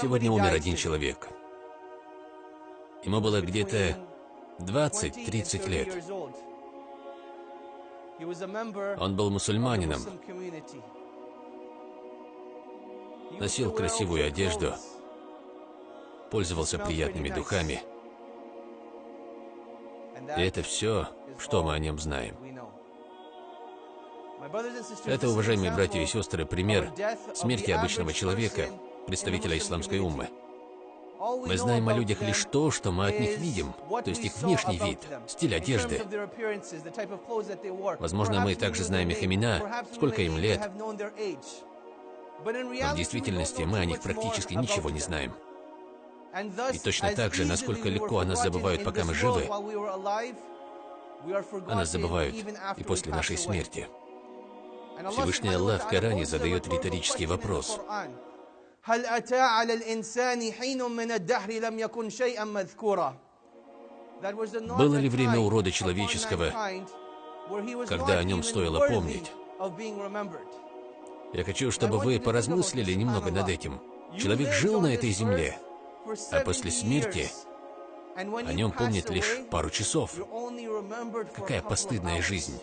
Сегодня умер один человек. Ему было где-то 20-30 лет. Он был мусульманином, носил красивую одежду, пользовался приятными духами. И это все, что мы о нем знаем. Это, уважаемые братья и сестры, пример смерти обычного человека, представителя исламской уммы. Мы знаем о людях лишь то, что мы от них видим, то есть их внешний вид, стиль одежды. Возможно, мы также знаем их имена, сколько им лет. Но в действительности мы о них практически ничего не знаем. И точно так же, насколько легко о нас забывают, пока мы живы, о нас забывают и после нашей смерти. Всевышний Аллах в Коране задает риторический вопрос. Было ли время урода человеческого, когда о нем стоило помнить? Я хочу, чтобы вы поразмыслили немного над этим. Человек жил на этой земле, а после смерти о нем помнят лишь пару часов. Какая постыдная жизнь.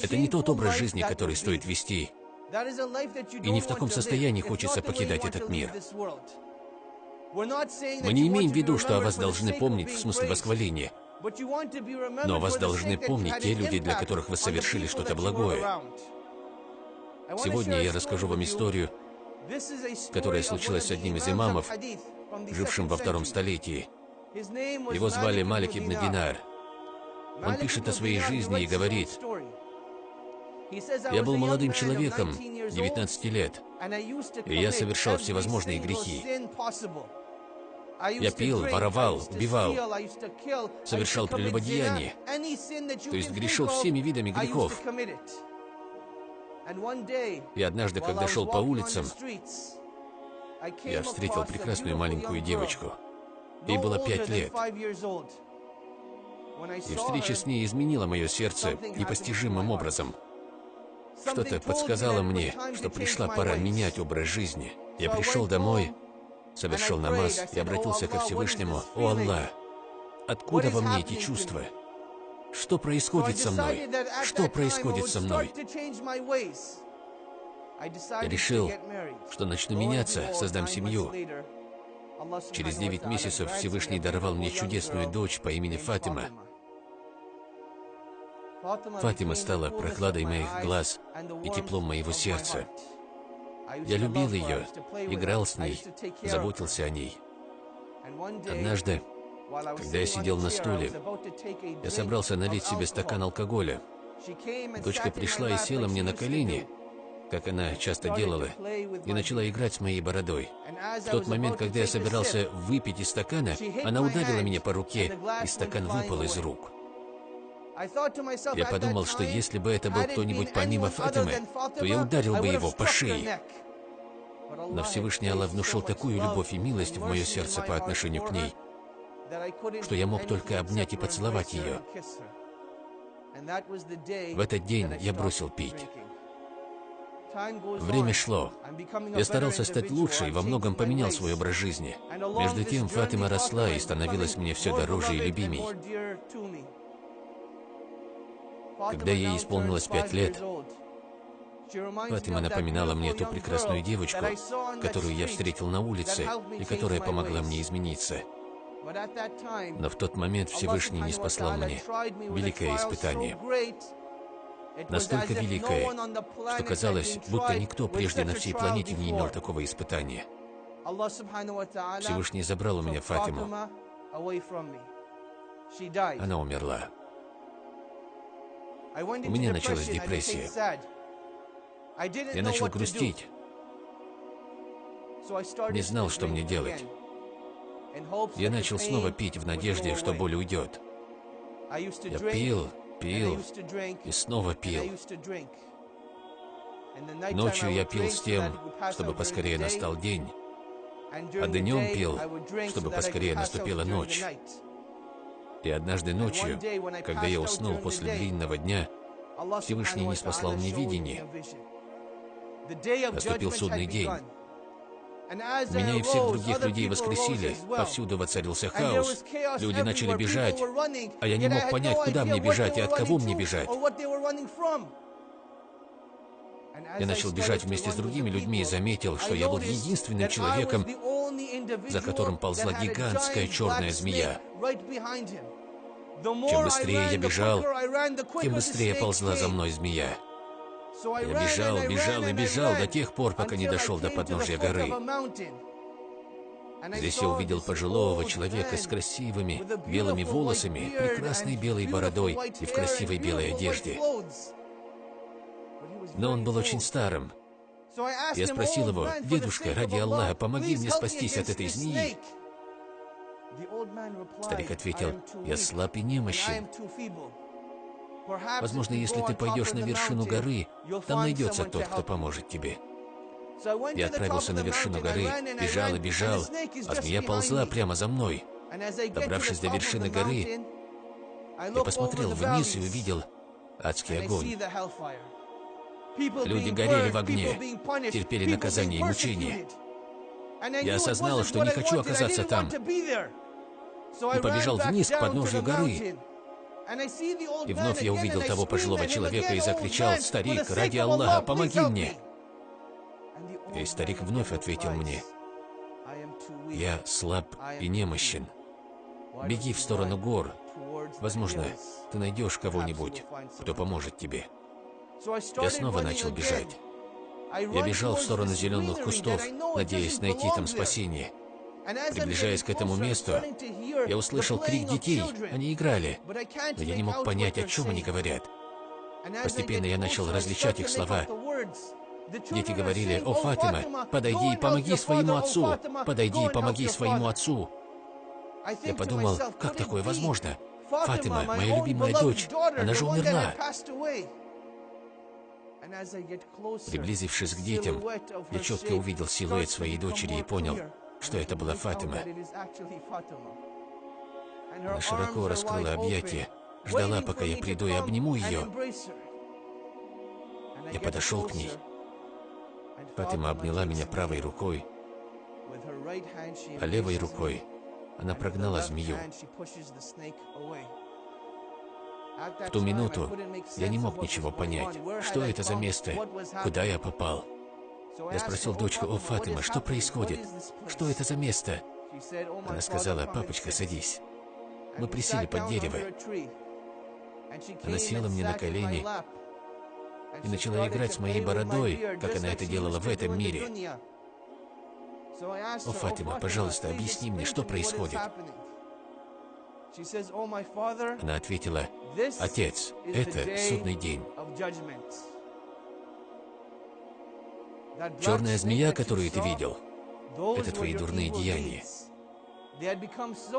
Это не тот образ жизни, который стоит вести. И не в таком состоянии хочется покидать этот мир. Мы не имеем в виду, что о вас должны помнить в смысле восхваления. Но о вас должны помнить те люди, для которых вы совершили что-то благое. Сегодня я расскажу вам историю, которая случилась с одним из имамов, жившим во втором столетии. Его звали Малик ибн Динар. Он пишет о своей жизни и говорит, «Я был молодым человеком, 19 лет, и я совершал всевозможные грехи. Я пил, воровал, убивал, совершал прелюбодеяние, то есть грешил всеми видами грехов. И однажды, когда шел по улицам, я встретил прекрасную маленькую девочку. Ей было пять лет. И встреча с ней изменила мое сердце непостижимым образом. Что-то подсказало мне, что пришла пора менять образ жизни. Я пришел домой, совершил намаз и обратился ко Всевышнему. «О Аллах, откуда во мне эти чувства? Что происходит со мной? Что происходит со мной?» Я решил, что начну меняться, создам семью. Через девять месяцев Всевышний даровал мне чудесную дочь по имени Фатима. Фатима стала прохладой моих глаз и теплом моего сердца. Я любил ее, играл с ней, заботился о ней. Однажды, когда я сидел на стуле, я собрался налить себе стакан алкоголя. Дочка пришла и села мне на колени, как она часто делала, и начала играть с моей бородой. В тот момент, когда я собирался выпить из стакана, она ударила меня по руке, и стакан выпал из рук. Я подумал, что если бы это был кто-нибудь помимо Фатимы, то я ударил бы его по шее. Но Всевышний Аллах внушил такую любовь и милость в мое сердце по отношению к ней, что я мог только обнять и поцеловать ее. В этот день я бросил пить. Время шло. Я старался стать лучше и во многом поменял свой образ жизни. Между тем Фатима росла и становилась мне все дороже и любимей. Когда ей исполнилось пять лет, Фатима напоминала мне ту прекрасную девочку, которую я встретил на улице и которая помогла мне измениться. Но в тот момент Всевышний не спаслал мне великое испытание. Настолько великое, что казалось, будто никто прежде на всей планете не имел такого испытания. Всевышний забрал у меня Фатиму. Она умерла. У меня началась депрессия. Я начал грустить. Не знал, что мне делать. Я начал снова пить в надежде, что боль уйдет. Я пил, пил и снова пил. Ночью я пил с тем, чтобы поскорее настал день, а днем пил, чтобы поскорее наступила ночь. И однажды ночью, когда я уснул после длинного дня, Всевышний не спаслал мне видение. Наступил судный день. Меня и всех других людей воскресили, повсюду воцарился хаос, люди начали бежать, а я не мог понять, куда мне бежать и от кого мне бежать. Я начал бежать вместе с другими людьми и заметил, что я был единственным человеком, за которым ползла гигантская черная змея. Чем быстрее я бежал, тем быстрее ползла за мной змея. Я бежал, бежал и бежал до тех пор, пока не дошел до подножия горы. Здесь я увидел пожилого человека с красивыми белыми волосами, прекрасной белой бородой и в красивой белой одежде. Но он был очень старым. Я спросил его, «Дедушка, ради Аллаха, помоги мне спастись от этой змеи». Старик ответил, «Я слаб и немощен. Возможно, если ты пойдешь на вершину горы, там найдется тот, кто поможет тебе. Я отправился на вершину горы, бежал и бежал, а змея ползла прямо за мной. Добравшись до вершины горы, я посмотрел вниз и увидел адский огонь. Люди горели в огне, терпели наказание и мучения. Я осознал, что не хочу оказаться там, и побежал вниз к подножию горы. И вновь я увидел того пожилого человека и закричал, «Старик, ради Аллаха, помоги мне!» И старик вновь ответил мне, «Я слаб и немощен. Беги в сторону гор. Возможно, ты найдешь кого-нибудь, кто поможет тебе». Я снова начал бежать. Я бежал в сторону зеленых кустов, надеясь найти там спасение. Приближаясь к этому месту, я услышал крик детей. Они играли, но я не мог понять, о чем они говорят. Постепенно я начал различать их слова. Дети говорили, «О, Фатима, подойди и помоги своему отцу! Подойди и помоги своему отцу!» Я подумал, как такое возможно? Фатима, моя любимая дочь, она же умерла. Приблизившись к детям, я четко увидел силуэт своей дочери и понял, что это была Фатима. Она широко раскрыла объятия, ждала, пока я приду и обниму ее. Я подошел к ней. Фатима обняла меня правой рукой, а левой рукой она прогнала змею. В ту минуту я не мог ничего понять, что это за место, куда я попал. Я спросил дочку, «О, Фатима, что происходит? Что это за место?» Она сказала, «Папочка, садись». Мы присели под дерево. Она села мне на колени и начала играть с моей бородой, как она это делала в этом мире. «О, Фатима, пожалуйста, объясни мне, что происходит?» Она ответила, «Отец, это судный день. Черная змея, которую ты видел, это твои дурные деяния.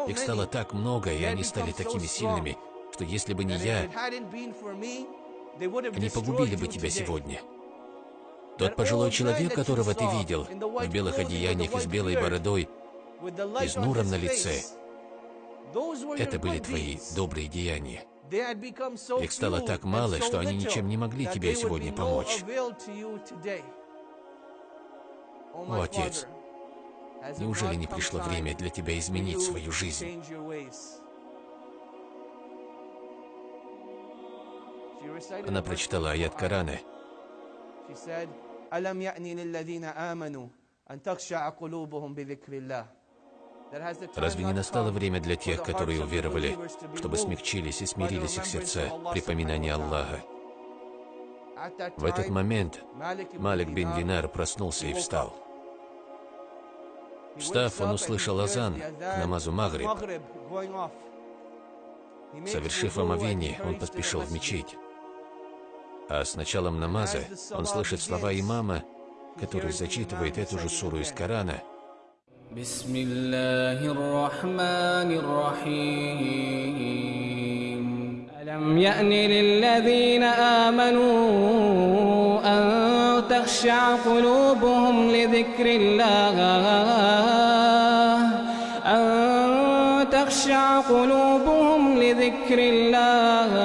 Их стало так много, и они стали такими сильными, что если бы не я, они погубили бы тебя сегодня. Тот пожилой человек, которого ты видел, в белых одеяниях и с белой бородой, и с нуром на лице, это были твои добрые деяния. Их стало так мало, что они ничем не могли тебе сегодня помочь. О, Отец, неужели не пришло время для тебя изменить свою жизнь? Она прочитала аят Корана. «Алам я'ни лилладина аману, ан такша'a кулубухум бидикриллах». Разве не настало время для тех, которые уверовали, чтобы смягчились и смирились их сердца при поминании Аллаха? В этот момент Малик бин Динар проснулся и встал. Встав, он услышал азан к намазу Магриб. Совершив омовение, он поспешил в мечеть. А с началом намаза он слышит слова имама, который зачитывает эту же суру из Корана – بسم الله الرحمن الرحيم. ألم يأن للذين آمنوا أن تخشع قلوبهم لذكر الله؟ أن تخشع قلوبهم لذكر الله؟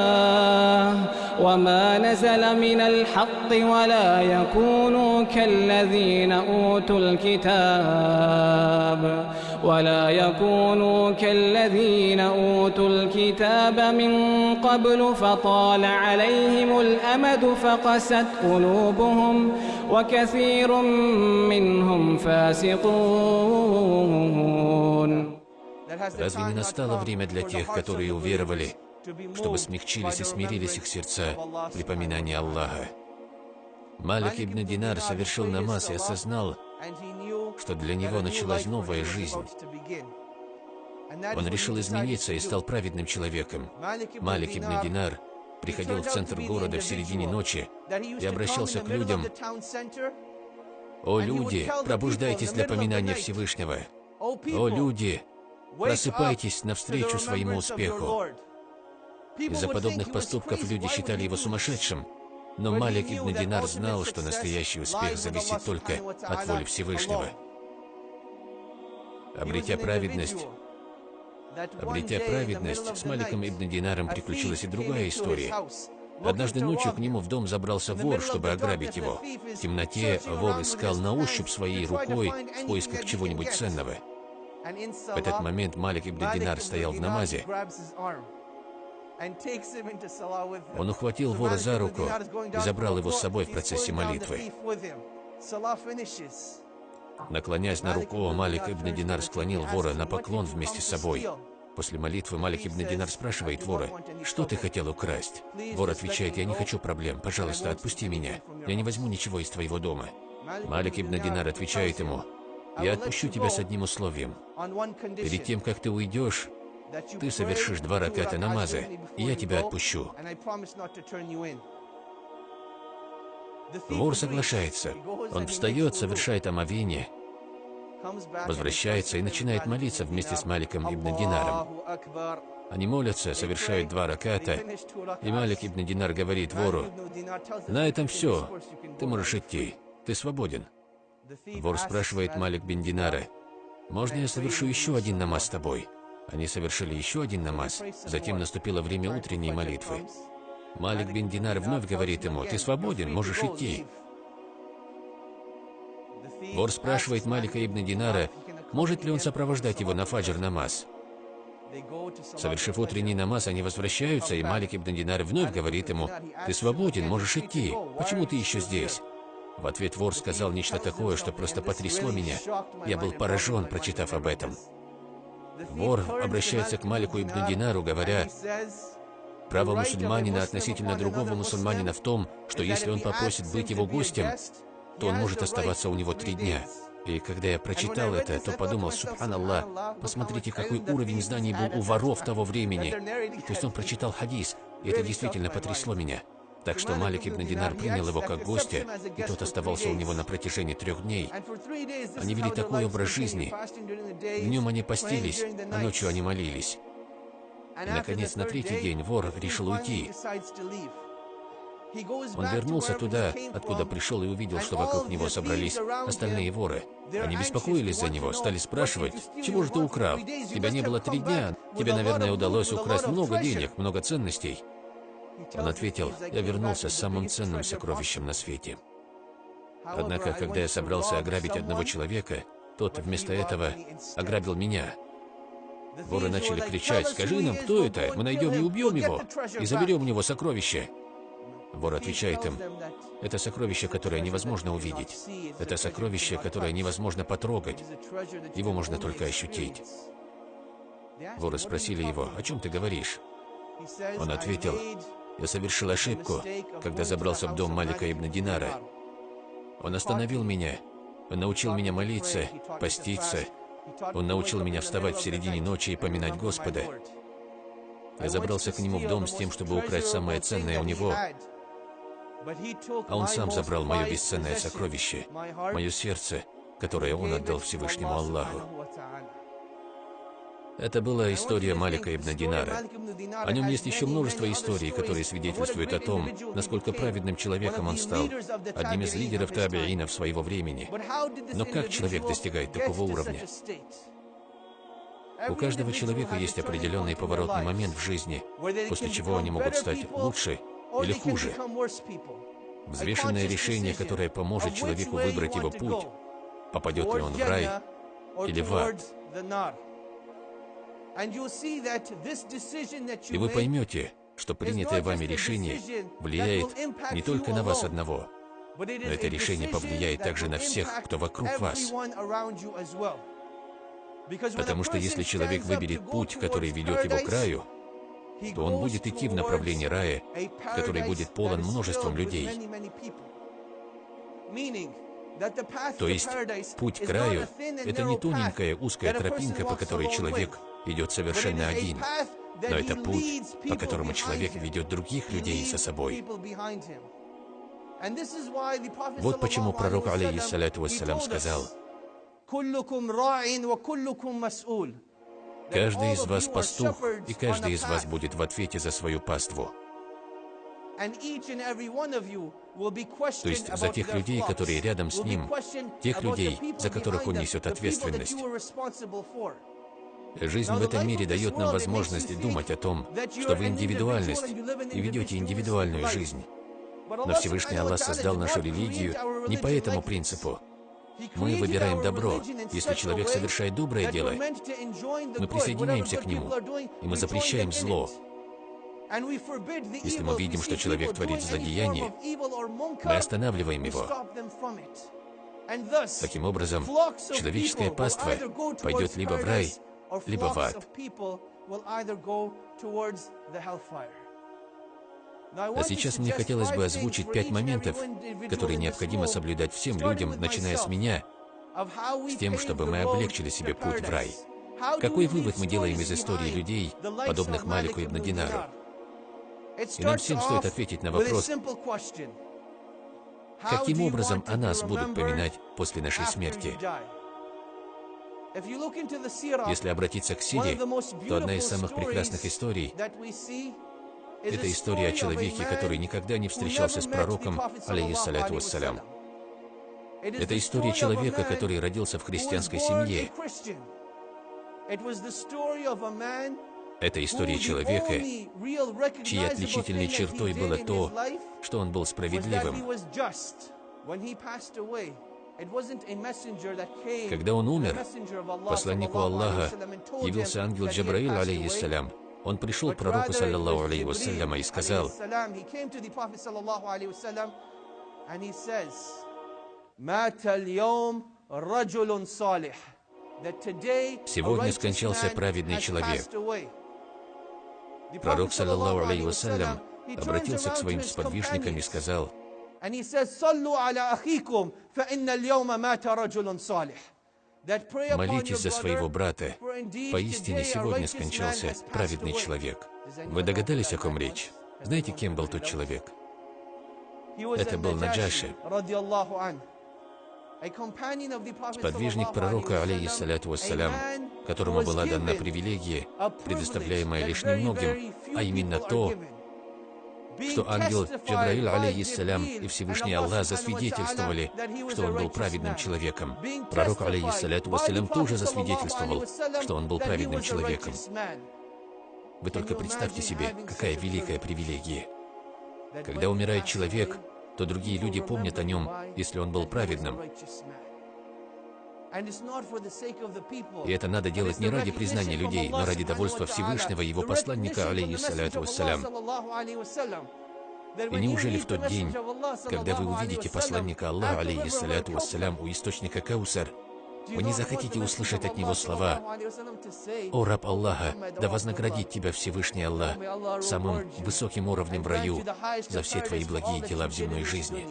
وما نزل من الحق ولا يكونوا كالذين أوتوا الكتاب ولا يكونوا كالذين أوتوا الكتاب من قبل فطال عليهم الأمد فقست قلوبهم وكثير منهم فاسقون Разве не настало время для тех, которые уверовали, чтобы смягчились и смирились их сердца при поминании Аллаха? Малик ибн Динар совершил намаз и осознал, что для него началась новая жизнь. Он решил измениться и стал праведным человеком. Малик ибн Динар приходил в центр города в середине ночи и обращался к людям. «О люди, пробуждайтесь для поминания Всевышнего! О люди, просыпайтесь навстречу своему успеху!» Из-за подобных поступков люди считали его сумасшедшим, но Малик ибн Динар знал, что настоящий успех зависит только от воли Всевышнего. Обретя праведность, обретя праведность, с Маликом ибн Динаром приключилась и другая история. Однажды ночью к нему в дом забрался вор, чтобы ограбить его. В темноте вор искал на ощупь своей рукой в поисках чего-нибудь ценного. В этот момент Малик ибн Динар стоял в намазе. Он ухватил вора за руку и забрал его с собой в процессе молитвы. Наклоняясь на руку, Малик ибн Динар склонил вора на поклон вместе с собой. После молитвы Малик ибн Динар спрашивает вора, «Что ты хотел украсть?» Вор отвечает, «Я не хочу проблем, пожалуйста, отпусти меня. Я не возьму ничего из твоего дома». Малик ибн Динар отвечает ему, «Я отпущу тебя с одним условием. Перед тем, как ты уйдешь, ты совершишь два раката намаза, и я тебя отпущу. Вор соглашается. Он встает, совершает омовение, возвращается и начинает молиться вместе с Маликом ибн Динаром. Они молятся, совершают два раката, и Малик ибн Динар говорит вору, «На этом все, ты можешь идти, ты свободен». Вор спрашивает Малик бин Динара, «Можно я совершу еще один намаз с тобой?» Они совершили еще один намаз, затем наступило время утренней молитвы. Малик бин Динар вновь говорит ему, «Ты свободен, можешь идти». Вор спрашивает Малика ибн Динара, может ли он сопровождать его на фаджр намаз. Совершив утренний намаз, они возвращаются, и Малик ибн Динар вновь говорит ему, «Ты свободен, можешь идти. Почему ты еще здесь?» В ответ вор сказал нечто такое, что просто потрясло меня. Я был поражен, прочитав об этом. Вор обращается к Малику ибн Динару, говоря, право мусульманина относительно другого мусульманина в том, что если он попросит быть его гостем, то он может оставаться у него три дня. И когда я прочитал это, то подумал, субханаллах, посмотрите, какой уровень знаний был у воров того времени. То есть он прочитал хадис, и это действительно потрясло меня. Так что Малик ибн Динар принял его как гостя, и тот оставался у него на протяжении трех дней. Они вели такой образ жизни. Днем они постились, а ночью они молились. И, наконец, на третий день вор решил уйти. Он вернулся туда, откуда пришел и увидел, что вокруг него собрались остальные воры. Они беспокоились за него, стали спрашивать, «Чего же ты украл? Тебя не было три дня. Тебе, наверное, удалось украсть много денег, много ценностей». Он ответил, я вернулся с самым ценным сокровищем на свете. Однако, когда я собрался ограбить одного человека, тот вместо этого ограбил меня. Воры начали кричать, скажи нам, кто это, мы найдем и убьем его, и заберем у него сокровище. Вор отвечает им, это сокровище, которое невозможно увидеть. Это сокровище, которое невозможно потрогать. Его можно только ощутить. Воры спросили его, о чем ты говоришь? Он ответил, я совершил ошибку, когда забрался в дом Малика ибн Динара. Он остановил меня, он научил меня молиться, поститься, он научил меня вставать в середине ночи и поминать Господа. Я забрался к нему в дом с тем, чтобы украсть самое ценное у него, а он сам забрал мое бесценное сокровище, мое сердце, которое он отдал Всевышнему Аллаху. Это была история Малика ибн Динара. О нем есть еще множество историй, которые свидетельствуют о том, насколько праведным человеком он стал, одним из лидеров табиинов своего времени. Но как человек достигает такого уровня? У каждого человека есть определенный поворотный момент в жизни, после чего они могут стать лучше или хуже. Взвешенное решение, которое поможет человеку выбрать его путь, попадет ли он в рай или в ад. И вы поймете, что принятое вами решение влияет не только на вас одного, но это решение повлияет также на всех, кто вокруг вас. Потому что если человек выберет путь, который ведет его к раю, то он будет идти в направлении рая, который будет полон множеством людей. То есть путь к раю — это не тоненькая узкая тропинка, по которой человек идет совершенно один, но это путь, по которому человек ведет других людей за собой. Вот почему пророк, алейхиссалату вассалям, сказал, «Каждый из вас пастух, и каждый из вас будет в ответе за свою паству». То есть за тех людей, которые рядом с ним, тех людей, за которых он несет ответственность. Жизнь в этом мире дает нам возможность думать о том, что вы индивидуальность и ведете индивидуальную жизнь. Но Всевышний Аллах создал нашу религию не по этому принципу. Мы выбираем добро. Если человек совершает доброе дело, мы присоединяемся к нему, и мы запрещаем зло. Если мы видим, что человек творит злодеяние, мы останавливаем его. Таким образом, человеческое паство пойдет либо в рай, либо в ад. А сейчас мне хотелось бы озвучить пять моментов, которые необходимо соблюдать всем людям, начиная с меня, с тем, чтобы мы облегчили себе путь в рай. Какой вывод мы делаем из истории людей, подобных Малику ибн Динару? И нам всем стоит ответить на вопрос, каким образом о нас будут поминать после нашей смерти? Если обратиться к Сире, то одна из самых прекрасных историй это история о человеке, который никогда не встречался с пророком, алейхиссаляту вассалям. Это история человека, который родился в христианской семье. Это история человека, чьей отличительной чертой было то, что он был справедливым. Когда он умер, посланнику Аллаха явился ангел Джабраил, алейхиссалям, он пришел к пророку, саллаллаху алейхи вассаляма, и сказал, Сегодня скончался праведный человек. Пророк, саллаллаху алейхи вассалям, обратился к своим сподвижникам и сказал, Молитесь за своего брата. Поистине сегодня скончался праведный человек. Вы догадались, о ком речь? Знаете, кем был тот человек? Это был Наджаши, сподвижник пророка, алейхиссаляту вассалям, которому была дана привилегия, предоставляемая лишь немногим, а именно то, что ангел Джабраил, алейхиссалям, и Всевышний Аллах засвидетельствовали, что он был праведным человеком. Пророк, алейхиссаляту вассалям, тоже засвидетельствовал, что он был праведным человеком. Вы только представьте себе, какая великая привилегия. Когда умирает человек, то другие люди помнят о нем, если он был праведным. И это надо делать не ради признания людей, но ради довольства Всевышнего и его посланника, алейхиссаляту вассалям. И неужели в тот день, когда вы увидите посланника Аллаха, алейхиссаляту вассалям, у источника Каусар, вы не захотите услышать от него слова «О, раб Аллаха, да вознаградит тебя Всевышний Аллах самым высоким уровнем в раю за все твои благие дела в земной жизни».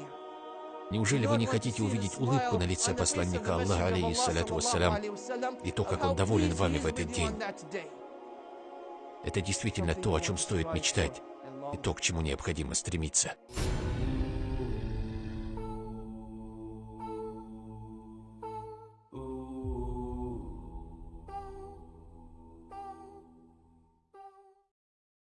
Неужели вы не хотите увидеть улыбку на лице посланника Аллаха, алейхиссаляту вассалям, и то, как он доволен вами в этот день? Это действительно то, о чем стоит мечтать, и то, к чему необходимо стремиться.